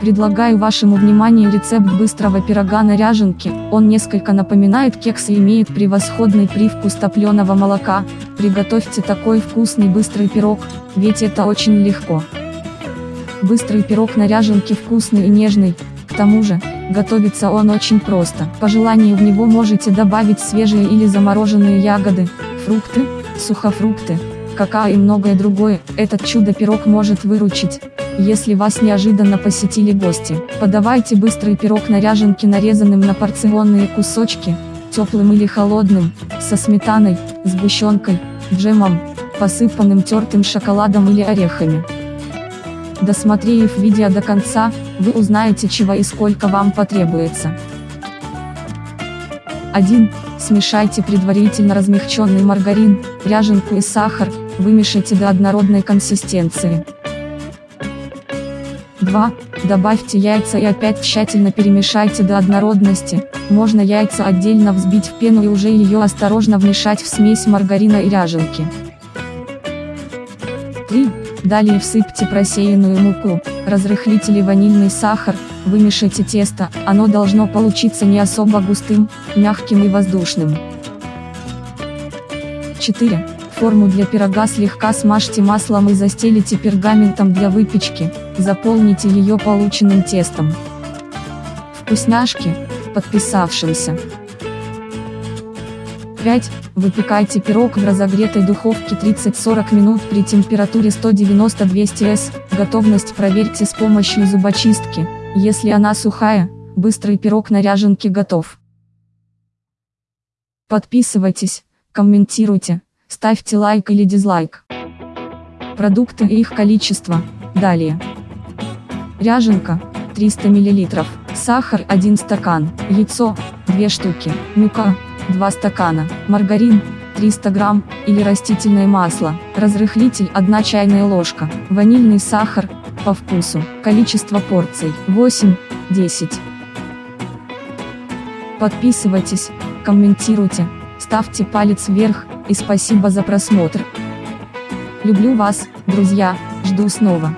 Предлагаю вашему вниманию рецепт быстрого пирога на ряженке, он несколько напоминает кекс и имеет превосходный привкус топленого молока, приготовьте такой вкусный быстрый пирог, ведь это очень легко. Быстрый пирог на ряженке вкусный и нежный, к тому же, готовится он очень просто. По желанию в него можете добавить свежие или замороженные ягоды, фрукты, сухофрукты, какао и многое другое. Этот чудо-пирог может выручить, если вас неожиданно посетили гости. Подавайте быстрый пирог на ряженке нарезанным на порционные кусочки, теплым или холодным, со сметаной, сгущенкой, джемом, посыпанным тертым шоколадом или орехами. Досмотрев видео до конца, вы узнаете чего и сколько вам потребуется. 1. Смешайте предварительно размягченный маргарин, ряженку и сахар, вымешайте до однородной консистенции. 2. Добавьте яйца и опять тщательно перемешайте до однородности, можно яйца отдельно взбить в пену и уже ее осторожно вмешать в смесь маргарина и ряженки. 3. Далее всыпьте просеянную муку, разрыхлитель и ванильный сахар, вымешайте тесто, оно должно получиться не особо густым, мягким и воздушным. 4. Форму для пирога слегка смажьте маслом и застелите пергаментом для выпечки, заполните ее полученным тестом. Вкусняшки, подписавшимся. 5. Выпекайте пирог в разогретой духовке 30-40 минут при температуре 190-200 С. Готовность проверьте с помощью зубочистки. Если она сухая, быстрый пирог на ряженке готов. Подписывайтесь, комментируйте, ставьте лайк или дизлайк. Продукты и их количество. Далее. Ряженка 300 мл, сахар 1 стакан, яйцо 2 штуки, мука 2 стакана, маргарин, 300 грамм, или растительное масло, разрыхлитель 1 чайная ложка, ванильный сахар, по вкусу, количество порций 8-10. Подписывайтесь, комментируйте, ставьте палец вверх, и спасибо за просмотр. Люблю вас, друзья, жду снова.